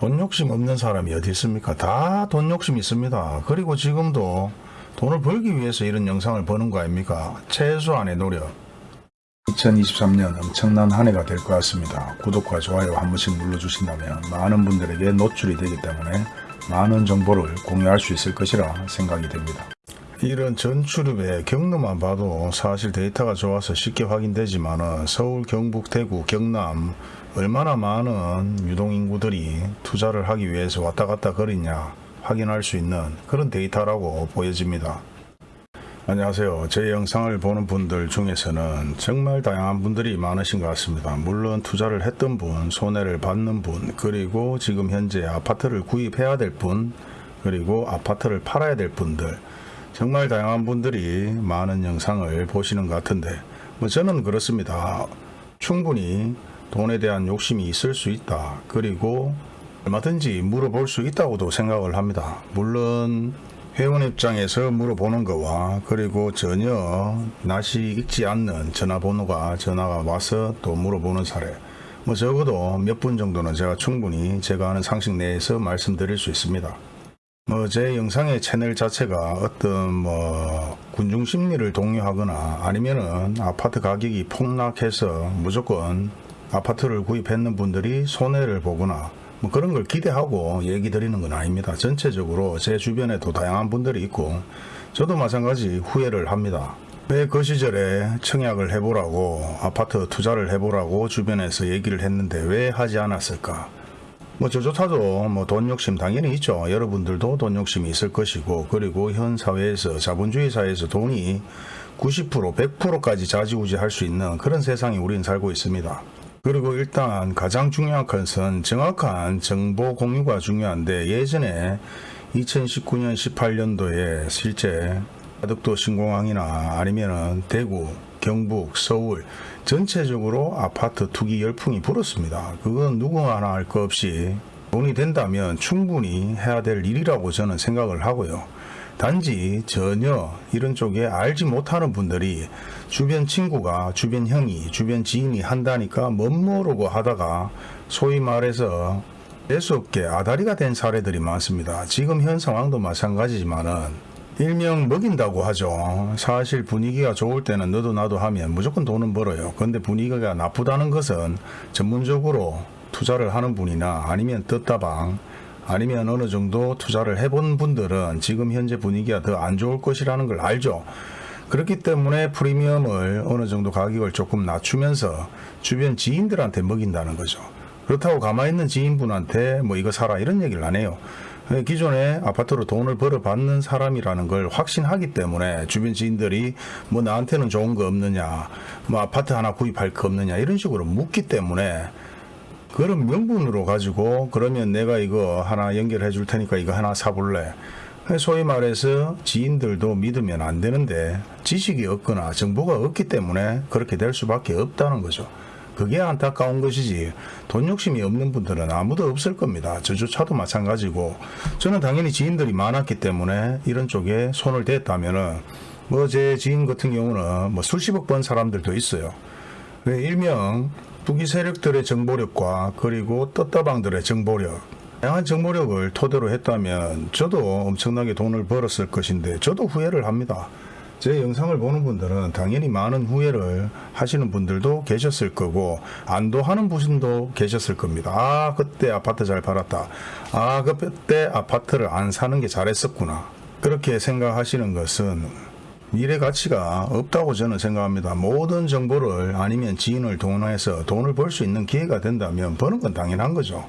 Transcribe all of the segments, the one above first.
돈 욕심 없는 사람이 어디 있습니까? 다 돈 욕심 있습니다. 그리고 지금도 돈을 벌기 위해서 이런 영상을 보는 거 아닙니까? 최소한의 노력. 2023년 엄청난 한 해가 될 것 같습니다. 구독과 좋아요 한 번씩 눌러주신다면 많은 분들에게 노출이 되기 때문에 많은 정보를 공유할 수 있을 것이라 생각이 됩니다. 이런 전출입의 경로만 봐도 사실 데이터가 좋아서 쉽게 확인되지만 서울, 경북, 대구, 경남 얼마나 많은 유동인구들이 투자를 하기 위해서 왔다 갔다 거리냐 확인할 수 있는 그런 데이터라고 보여집니다. 안녕하세요. 제 영상을 보는 분들 중에서는 정말 다양한 분들이 많으신 것 같습니다. 물론 투자를 했던 분, 손해를 받는 분, 그리고 지금 현재 아파트를 구입해야 될 분, 그리고 아파트를 팔아야 될 분들, 정말 다양한 분들이 많은 영상을 보시는 것 같은데, 뭐 저는 그렇습니다. 충분히 돈에 대한 욕심이 있을 수 있다. 그리고 얼마든지 물어볼 수 있다고도 생각을 합니다. 물론 회원 입장에서 물어보는 거와 그리고 전혀 낯이 익지 않는 전화번호가 전화가 와서 또 물어보는 사례 뭐 적어도 몇 분 정도는 제가 충분히 제가 아는 상식 내에서 말씀드릴 수 있습니다. 뭐 제 영상의 채널 자체가 어떤 뭐 군중 심리를 동요하거나 아니면은 아파트 가격이 폭락해서 무조건 아파트를 구입했는 분들이 손해를 보거나 뭐 그런 걸 기대하고 얘기 드리는 건 아닙니다. 전체적으로 제 주변에도 다양한 분들이 있고 저도 마찬가지 후회를 합니다. 왜 그 시절에 청약을 해보라고 아파트 투자를 해보라고 주변에서 얘기를 했는데 왜 하지 않았을까? 뭐 저조차도 뭐 돈 욕심 당연히 있죠. 여러분들도 돈 욕심이 있을 것이고 그리고 현 사회에서 자본주의 사회에서 돈이 90% 100%까지 자지우지할 수 있는 그런 세상에 우리는 살고 있습니다. 그리고 일단 가장 중요한 것은 정확한 정보 공유가 중요한데 예전에 2019년 18년도에 실제 가덕도 신공항이나 아니면은 대구, 경북, 서울 전체적으로 아파트 투기 열풍이 불었습니다. 그건 누구 하나 할 것 없이 돈이 된다면 충분히 해야 될 일이라고 저는 생각을 하고요. 단지 전혀 이런 쪽에 알지 못하는 분들이 주변 친구가 주변 형이 주변 지인이 한다니까 멋모르고 하다가 소위 말해서 재수 없게 아다리가 된 사례들이 많습니다. 지금 현 상황도 마찬가지지만은 일명 먹인다고 하죠. 사실 분위기가 좋을 때는 너도 나도 하면 무조건 돈은 벌어요. 근데 분위기가 나쁘다는 것은 전문적으로 투자를 하는 분이나 아니면 떴다방 아니면 어느 정도 투자를 해본 분들은 지금 현재 분위기가 더 안 좋을 것이라는 걸 알죠. 그렇기 때문에 프리미엄을 어느 정도 가격을 조금 낮추면서 주변 지인들한테 먹인다는 거죠. 그렇다고 가만히 있는 지인분한테 뭐 이거 사라 이런 얘기를 안 해요. 기존에 아파트로 돈을 벌어받는 사람이라는 걸 확신하기 때문에 주변 지인들이 뭐 나한테는 좋은 거 없느냐 뭐 아파트 하나 구입할 거 없느냐 이런 식으로 묻기 때문에 그런 명분으로 가지고 그러면 내가 이거 하나 연결해 줄 테니까 이거 하나 사볼래 소위 말해서 지인들도 믿으면 안 되는데 지식이 없거나 정보가 없기 때문에 그렇게 될 수밖에 없다는 거죠. 그게 안타까운 것이지 돈 욕심이 없는 분들은 아무도 없을 겁니다. 저조차도 마찬가지고 저는 당연히 지인들이 많았기 때문에 이런 쪽에 손을 댔다면 은 뭐 제 지인 같은 경우는 뭐 수십억 번 사람들도 있어요. 왜 일명 투기 세력들의 정보력과 그리고 떴다방들의 정보력 다양한 정보력을 토대로 했다면 저도 엄청나게 돈을 벌었을 것인데 저도 후회를 합니다. 제 영상을 보는 분들은 당연히 많은 후회를 하시는 분들도 계셨을 거고 안도하는 분도 계셨을 겁니다. 아 그때 아파트 잘 팔았다. 아 그때 아파트를 안 사는 게 잘했었구나. 그렇게 생각하시는 것은 미래 가치가 없다고 저는 생각합니다. 모든 정보를 아니면 지인을 동원해서 돈을 벌 수 있는 기회가 된다면 버는 건 당연한 거죠.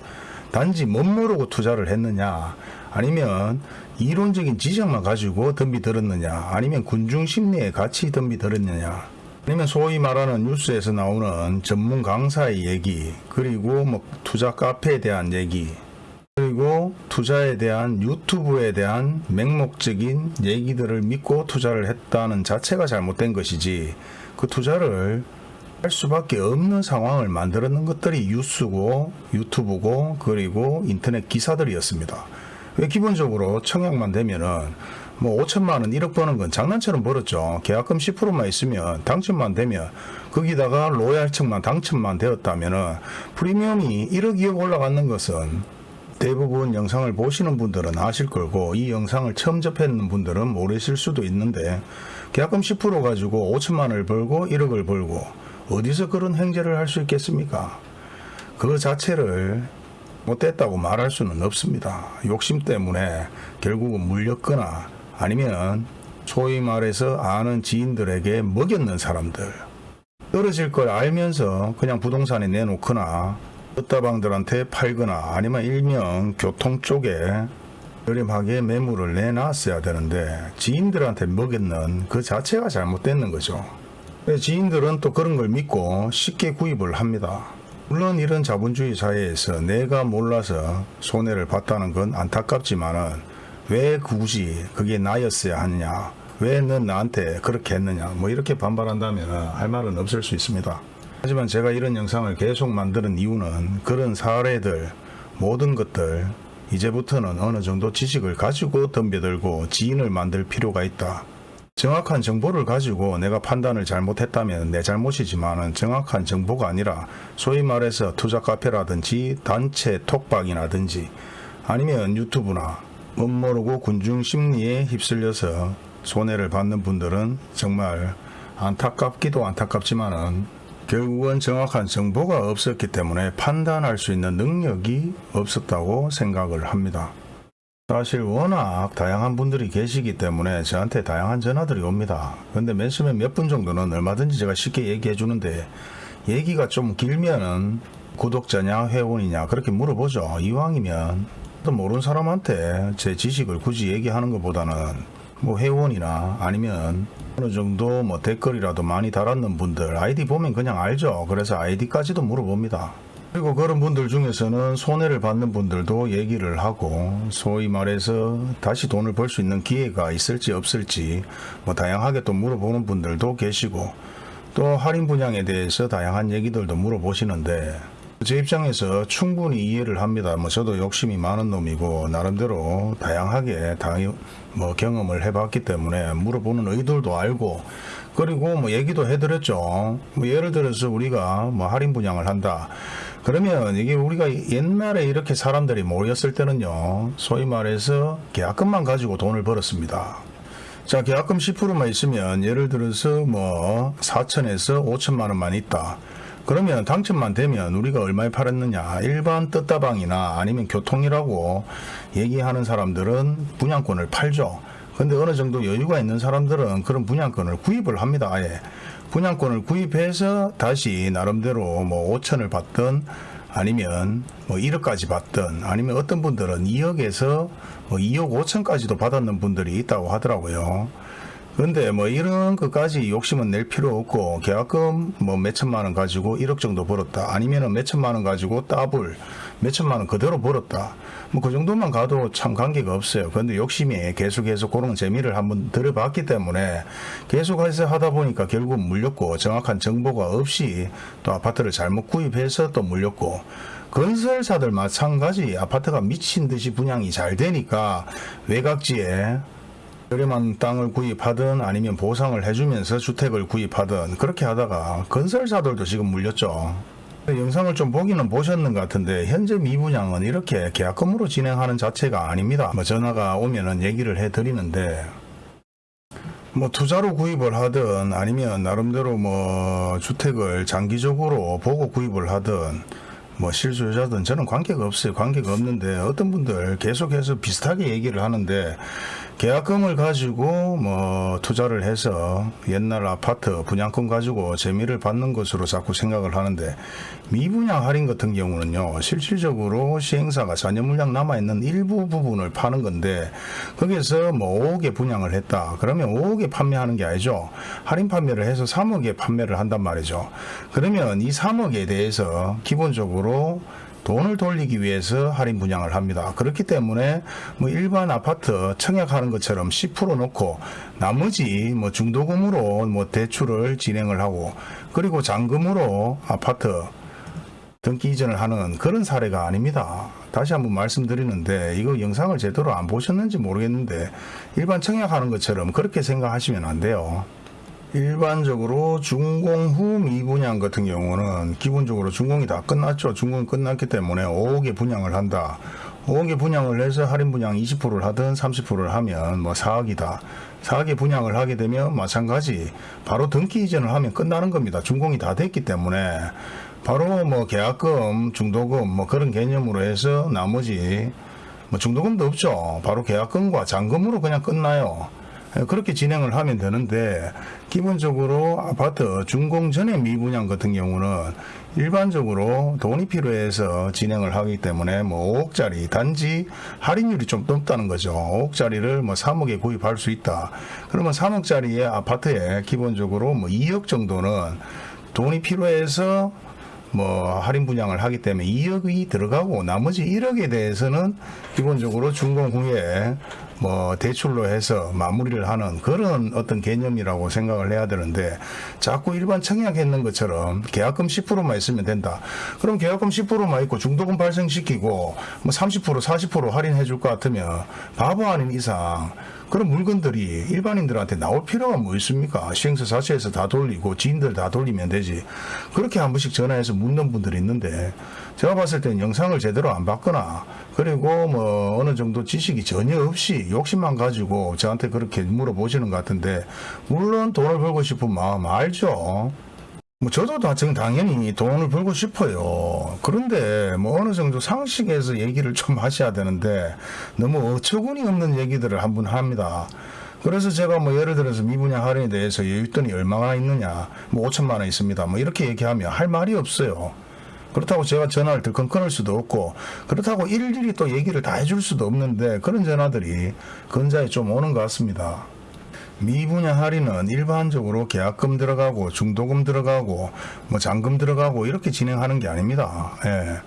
단지 못 모르고 투자를 했느냐 아니면 이론적인 지적만 가지고 덤비 들었느냐 아니면 군중 심리에 같이 덤비 들었느냐 아니면 소위 말하는 뉴스에서 나오는 전문 강사의 얘기 그리고 뭐 투자 카페에 대한 얘기 투자에 대한 유튜브에 대한 맹목적인 얘기들을 믿고 투자를 했다는 자체가 잘못된 것이지 그 투자를 할 수밖에 없는 상황을 만들었는 것들이 뉴스고 유튜브고 그리고 인터넷 기사들이었습니다. 왜 기본적으로 청약만 되면은 뭐 5천만 원 1억 버는 건 장난처럼 벌었죠. 계약금 10%만 있으면 당첨만 되면 거기다가 로얄층만 당첨만 되었다면은 프리미엄이 1억 2억 올라가는 것은 대부분 영상을 보시는 분들은 아실 거고 이 영상을 처음 접했는 분들은 모르실 수도 있는데 계약금 10% 가지고 5천만 원을 벌고 1억을 벌고 어디서 그런 행제를 할 수 있겠습니까? 그 자체를 못됐다고 말할 수는 없습니다. 욕심 때문에 결국은 물렸거나 아니면 소위 말해서 아는 지인들에게 먹였는 사람들 떨어질 걸 알면서 그냥 부동산에 내놓거나 끝다방들한테 팔거나 아니면 일명 교통 쪽에 저렴하게 매물을 내놨어야 되는데 지인들한테 먹였는 그 자체가 잘못됐는 거죠. 지인들은 또 그런 걸 믿고 쉽게 구입을 합니다. 물론 이런 자본주의 사회에서 내가 몰라서 손해를 봤다는 건 안타깝지만 은 왜 굳이 그게 나였어야 하느냐 왜 넌 나한테 그렇게 했느냐 뭐 이렇게 반발한다면 할 말은 없을 수 있습니다. 하지만 제가 이런 영상을 계속 만드는 이유는 그런 사례들 모든 것들 이제부터는 어느 정도 지식을 가지고 덤벼들고 지인을 만들 필요가 있다. 정확한 정보를 가지고 내가 판단을 잘못했다면 내 잘못이지만은 정확한 정보가 아니라 소위 말해서 투자 카페라든지 단체 톡방이라든지 아니면 유튜브나 멋모르고 군중 심리에 휩쓸려서 손해를 받는 분들은 정말 안타깝기도 안타깝지만은 결국은 정확한 정보가 없었기 때문에 판단할 수 있는 능력이 없었다고 생각을 합니다. 사실 워낙 다양한 분들이 계시기 때문에 저한테 다양한 전화들이 옵니다. 근데 맨 처음에 몇 분 정도는 얼마든지 제가 쉽게 얘기해 주는데 얘기가 좀 길면은 구독자냐 회원이냐 그렇게 물어보죠. 이왕이면 또 모르는 사람한테 제 지식을 굳이 얘기하는 것보다는 뭐 회원이나 아니면 어느 정도 뭐 댓글이라도 많이 달았는 분들 아이디 보면 그냥 알죠. 그래서 아이디까지도 물어봅니다. 그리고 그런 분들 중에서는 손해를 받는 분들도 얘기를 하고 소위 말해서 다시 돈을 벌 수 있는 기회가 있을지 없을지 뭐 다양하게 또 물어보는 분들도 계시고 또 할인 분양에 대해서 다양한 얘기들도 물어보시는데 제 입장에서 충분히 이해를 합니다. 뭐 저도 욕심이 많은 놈이고 나름대로 다양하게 다뭐 경험을 해봤기 때문에 물어보는 의도도 알고 그리고 뭐 얘기도 해드렸죠. 뭐 예를 들어서 우리가 뭐 할인 분양을 한다. 그러면 이게 우리가 옛날에 이렇게 사람들이 모였을 때는요. 소위 말해서 계약금만 가지고 돈을 벌었습니다. 자 계약금 10%만 있으면 예를 들어서 뭐 4천에서 5천만 원만 있다. 그러면 당첨만 되면 우리가 얼마에 팔았느냐? 일반 떴다방이나 아니면 교통이라고 얘기하는 사람들은 분양권을 팔죠. 근데 어느 정도 여유가 있는 사람들은 그런 분양권을 구입을 합니다 아예. 분양권을 구입해서 다시 나름대로 뭐 5천을 받든 아니면 뭐 1억까지 받든 아니면 어떤 분들은 2억에서 뭐 2억 5천까지도 받았는 분들이 있다고 하더라고요 근데 뭐 이런 것까지 욕심은 낼 필요 없고 계약금 뭐 몇천만 원 가지고 1억 정도 벌었다. 아니면은 몇천만 원 가지고 따블 몇천만 원 그대로 벌었다. 뭐 그 정도만 가도 참 관계가 없어요. 근데 욕심이 계속해서 그런 재미를 한번 들어봤기 때문에 계속해서 하다 보니까 결국 물렸고 정확한 정보가 없이 또 아파트를 잘못 구입해서 또 물렸고 건설사들 마찬가지 아파트가 미친 듯이 분양이 잘 되니까 외곽지에 저렴한 땅을 구입하든 아니면 보상을 해주면서 주택을 구입하든 그렇게 하다가 건설사들도 지금 물렸죠. 영상을 좀 보기는 보셨는 것 같은데 현재 미분양은 이렇게 계약금으로 진행하는 자체가 아닙니다. 뭐 전화가 오면은 얘기를 해드리는데 뭐 투자로 구입을 하든 아니면 나름대로 뭐 주택을 장기적으로 보고 구입을 하든 뭐 실수요자든 저는 관계가 없어요. 관계가 없는데 어떤 분들 계속해서 비슷하게 얘기를 하는데 계약금을 가지고 뭐 투자를 해서 옛날 아파트 분양권 가지고 재미를 받는 것으로 자꾸 생각을 하는데 미분양 할인 같은 경우는요 실질적으로 시행사가 잔여 물량 남아있는 일부 부분을 파는 건데 거기에서 뭐 5억에 분양을 했다. 그러면 5억에 판매하는 게 아니죠. 할인 판매를 해서 3억에 판매를 한단 말이죠. 그러면 이 3억에 대해서 기본적으로 돈을 돌리기 위해서 할인 분양을 합니다. 그렇기 때문에 뭐 일반 아파트 청약하는 것처럼 10% 놓고 나머지 뭐 중도금으로 뭐 대출을 진행을 하고 그리고 잔금으로 아파트 등기 이전을 하는 그런 사례가 아닙니다. 다시 한번 말씀드리는데 이거 영상을 제대로 안 보셨는지 모르겠는데 일반 청약하는 것처럼 그렇게 생각하시면 안 돼요. 일반적으로 준공 후 미분양 같은 경우는 기본적으로 준공이 다 끝났죠. 준공이 끝났기 때문에 5억에 분양을 한다. 5억에 분양을 해서 할인 분양 20%를 하든 30%를 하면 뭐 4억이다. 4억에 분양을 하게 되면 마찬가지 바로 등기 이전을 하면 끝나는 겁니다. 준공이 다 됐기 때문에 바로 뭐 계약금, 중도금 뭐 그런 개념으로 해서 나머지 뭐 중도금도 없죠. 바로 계약금과 잔금으로 그냥 끝나요. 예, 그렇게 진행을 하면 되는데 기본적으로 아파트 준공 전에 미분양 같은 경우는 일반적으로 돈이 필요해서 진행을 하기 때문에 뭐 5억짜리 단지 할인율이 좀 높다는 거죠. 5억짜리를 뭐 3억에 구입할 수 있다. 그러면 3억짜리의 아파트에 기본적으로 뭐 2억 정도는 돈이 필요해서 뭐 할인 분양을 하기 때문에 2억이 들어가고 나머지 1억에 대해서는 기본적으로 준공 후에 뭐 대출로 해서 마무리를 하는 그런 어떤 개념이라고 생각을 해야 되는데 자꾸 일반 청약했는 것처럼 계약금 10%만 있으면 된다. 그럼 계약금 10%만 있고 중도금 발생시키고 뭐 30% 40% 할인해 줄 것 같으면 바보 아닌 이상 그런 물건들이 일반인들한테 나올 필요가 뭐 있습니까? 시행사 자체에서 다 돌리고 지인들 다 돌리면 되지. 그렇게 한 번씩 전화해서 묻는 분들이 있는데 제가 봤을 때는 영상을 제대로 안 봤거나 그리고 뭐 어느 정도 지식이 전혀 없이 욕심만 가지고 저한테 그렇게 물어보시는 것 같은데 물론 돈을 벌고 싶은 마음 알죠. 뭐 저도 다 지금 당연히 돈을 벌고 싶어요. 그런데 뭐 어느 정도 상식에서 얘기를 좀 하셔야 되는데 너무 어처구니 없는 얘기들을 한번 합니다. 그래서 제가 뭐 예를 들어서 미분양 할인에 대해서 여윳돈이 얼마나 있느냐 뭐 5천만 원 있습니다. 뭐 이렇게 얘기하면 할 말이 없어요. 그렇다고 제가 전화를 들건 끊을 수도 없고 그렇다고 일일이 또 얘기를 다 해줄 수도 없는데 그런 전화들이 근자에 좀 오는 것 같습니다. 미분양 할인은 일반적으로 계약금 들어가고 중도금 들어가고 뭐 잔금 들어가고 이렇게 진행하는 게 아닙니다. 예.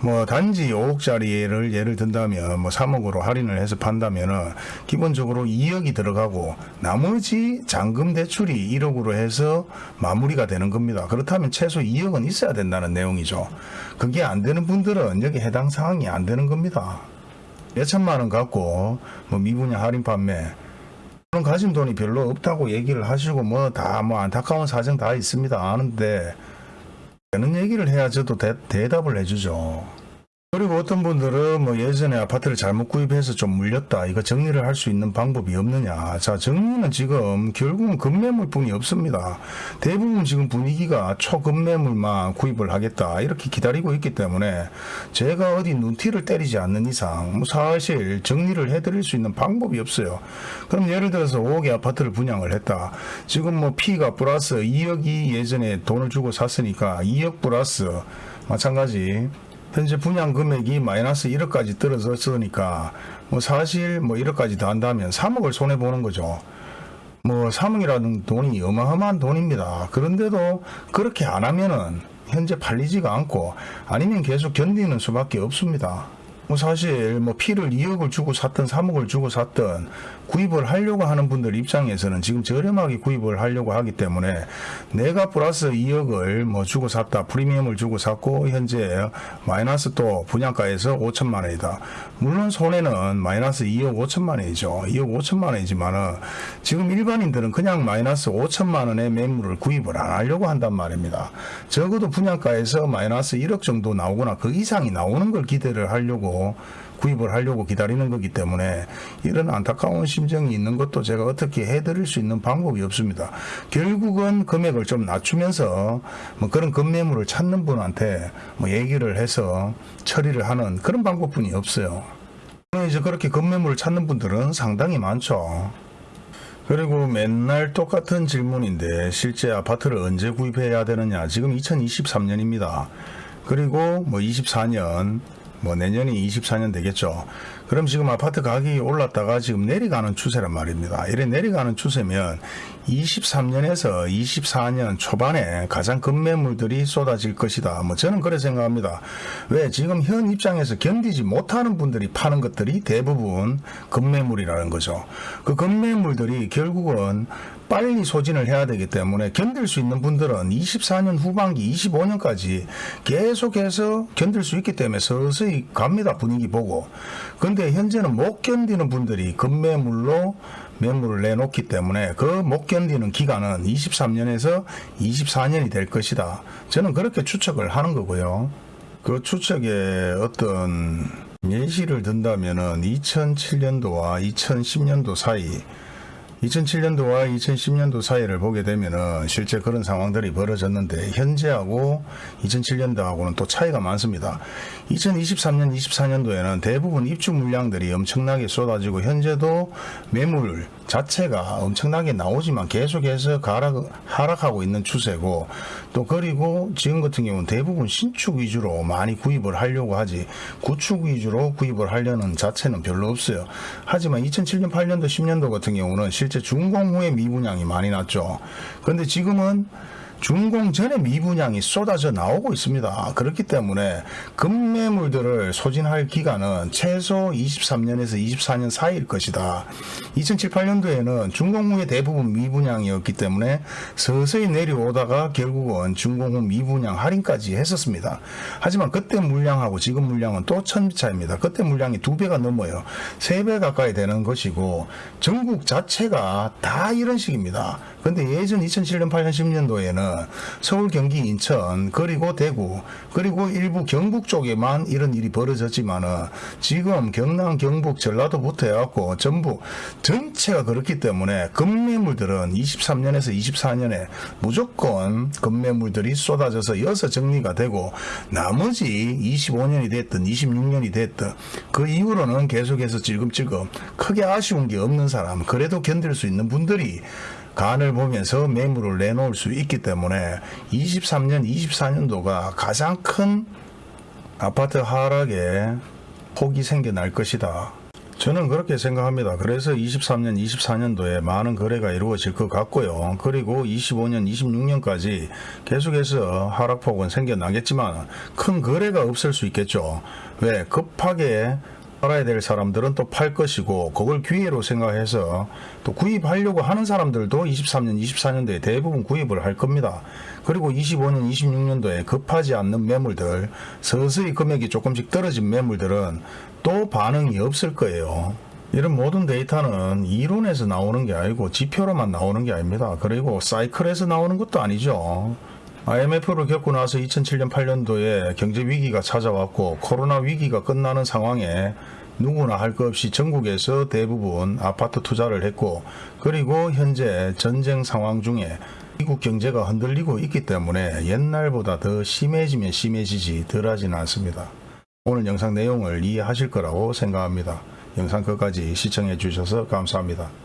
뭐 단지 5억짜리를 예를 든다면 뭐 3억으로 할인을 해서 판다면은 기본적으로 2억이 들어가고 나머지 잔금 대출이 1억으로 해서 마무리가 되는 겁니다. 그렇다면 최소 2억은 있어야 된다는 내용이죠. 그게 안 되는 분들은 여기 해당 사항이 안 되는 겁니다. 몇 천만 원 갖고 뭐 미분양 할인 판매 그런 가진 돈이 별로 없다고 얘기를 하시고 뭐다뭐 안타까운 사정 다 있습니다 아는데 되는 얘기를 해야 저도 대, 대답을 해주죠. 그리고 어떤 분들은 뭐 예전에 아파트를 잘못 구입해서 좀 물렸다. 이거 정리를 할 수 있는 방법이 없느냐. 자, 정리는 지금 결국은 급매물뿐이 없습니다. 대부분 지금 분위기가 초급매물만 구입을 하겠다. 이렇게 기다리고 있기 때문에 제가 어디 눈티를 때리지 않는 이상 뭐 사실 정리를 해드릴 수 있는 방법이 없어요. 그럼 예를 들어서 5억의 아파트를 분양을 했다. 지금 뭐 P가 플러스 2억이 예전에 돈을 주고 샀으니까 2억 플러스 마찬가지 현재 분양 금액이 마이너스 1억까지 떨어졌으니까 뭐 사실 뭐 1억까지 더 한다면 3억을 손해 보는 거죠. 뭐 3억이라는 돈이 어마어마한 돈입니다. 그런데도 그렇게 안 하면은 현재 팔리지가 않고 아니면 계속 견디는 수밖에 없습니다. 뭐 사실 뭐 피를 2억을 주고 샀든 3억을 주고 샀든 구입을 하려고 하는 분들 입장에서는 지금 저렴하게 구입을 하려고 하기 때문에 내가 플러스 2억을 뭐 주고 샀다 프리미엄을 주고 샀고 현재 마이너스 또 분양가에서 5천만 원이다. 물론 손해는 마이너스 2억 5천만 원이죠. 2억 5천만 원이지만은 지금 일반인들은 그냥 마이너스 5천만 원의 매물을 구입을 안 하려고 한단 말입니다. 적어도 분양가에서 마이너스 1억 정도 나오거나 그 이상이 나오는 걸 기대를 하려고 구입을 하려고 기다리는 거기 때문에 이런 안타까운 심정이 있는 것도 제가 어떻게 해드릴 수 있는 방법이 없습니다. 결국은 금액을 좀 낮추면서 뭐 그런 급매물을 찾는 분한테 뭐 얘기를 해서 처리를 하는 그런 방법뿐이 없어요. 이제 그렇게 급매물을 찾는 분들은 상당히 많죠. 그리고 맨날 똑같은 질문인데 실제 아파트를 언제 구입해야 되느냐 지금 2023년입니다. 그리고 뭐 24년 뭐 내년이 24년 되겠죠. 그럼 지금 아파트 가격이 올랐다가 지금 내려가는 추세란 말입니다. 이래 내려가는 추세면 23년에서 24년 초반에 가장 급매물들이 쏟아질 것이다. 뭐 저는 그래 생각합니다. 왜 지금 현 입장에서 견디지 못하는 분들이 파는 것들이 대부분 급매물이라는 거죠. 그 급매물들이 결국은 빨리 소진을 해야 되기 때문에 견딜 수 있는 분들은 24년 후반기 25년까지 계속해서 견딜 수 있기 때문에 서서히 갑니다 분위기 보고 근데 현재는 못 견디는 분들이 급매물로 매물을 내놓기 때문에 그 못 견디는 기간은 23년에서 24년이 될 것이다. 저는 그렇게 추측을 하는 거고요. 그 추측에 어떤 예시를 든다면 은 2007년도와 2010년도 사이 2007년도와 2010년도 사이를 보게 되면은 실제 그런 상황들이 벌어졌는데 현재하고 2007년도하고는 또 차이가 많습니다. 2023년, 24년도에는 대부분 입주 물량들이 엄청나게 쏟아지고 현재도 매물 자체가 엄청나게 나오지만 계속해서 가락, 하락하고 있는 추세고 또 그리고 지금 같은 경우는 대부분 신축 위주로 많이 구입을 하려고 하지 구축 위주로 구입을 하려는 자체는 별로 없어요. 하지만 2007년, 8년도, 10년도 같은 경우는 실제 준공 후에 미분양이 많이 났죠. 그런데 지금은 준공 전에 미분양이 쏟아져 나오고 있습니다. 그렇기 때문에 급매물들을 소진할 기간은 최소 23년에서 24년 사이일 것이다. 2007, 8년도에는 준공 후에 대부분 미분양이었기 때문에 서서히 내려오다가 결국은 준공 후 미분양 할인까지 했었습니다. 하지만 그때 물량하고 지금 물량은 또 천지 차입니다. 그때 물량이 두 배가 넘어요. 세 배 가까이 되는 것이고 전국 자체가 다 이런 식입니다. 근데 예전 2007년, 8년, 10년도에는 서울, 경기, 인천, 그리고 대구, 그리고 일부 경북 쪽에만 이런 일이 벌어졌지만은 지금 경남, 경북, 전라도부터 해갖고 전부 전체가 그렇기 때문에 급매물들은 23년에서 24년에 무조건 급매물들이 쏟아져서 여서 정리가 되고 나머지 25년이 됐든 26년이 됐든 그 이후로는 계속해서 찔끔찔끔 크게 아쉬운 게 없는 사람 그래도 견딜 수 있는 분들이 간을 보면서 매물을 내놓을 수 있기 때문에 23년, 24년도가 가장 큰 아파트 하락에 폭이 생겨날 것이다. 저는 그렇게 생각합니다. 그래서 23년, 24년도에 많은 거래가 이루어질 것 같고요. 그리고 25년, 26년까지 계속해서 하락폭은 생겨나겠지만 큰 거래가 없을 수 있겠죠. 왜? 급하게 팔아야 될 사람들은 또 팔 것이고 그걸 기회로 생각해서 또 구입하려고 하는 사람들도 23년, 24년도에 대부분 구입을 할 겁니다. 그리고 25년, 26년도에 급하지 않는 매물들, 서서히 금액이 조금씩 떨어진 매물들은 또 반응이 없을 거예요. 이런 모든 데이터는 이론에서 나오는 게 아니고 지표로만 나오는 게 아닙니다. 그리고 사이클에서 나오는 것도 아니죠. IMF를 겪고 나서 2007년 8년도에 경제 위기가 찾아왔고 코로나 위기가 끝나는 상황에 누구나 할 것 없이 전국에서 대부분 아파트 투자를 했고 그리고 현재 전쟁 상황 중에 미국 경제가 흔들리고 있기 때문에 옛날보다 더 심해지면 심해지지 덜하지는 않습니다. 오늘 영상 내용을 이해하실 거라고 생각합니다. 영상 끝까지 시청해 주셔서 감사합니다.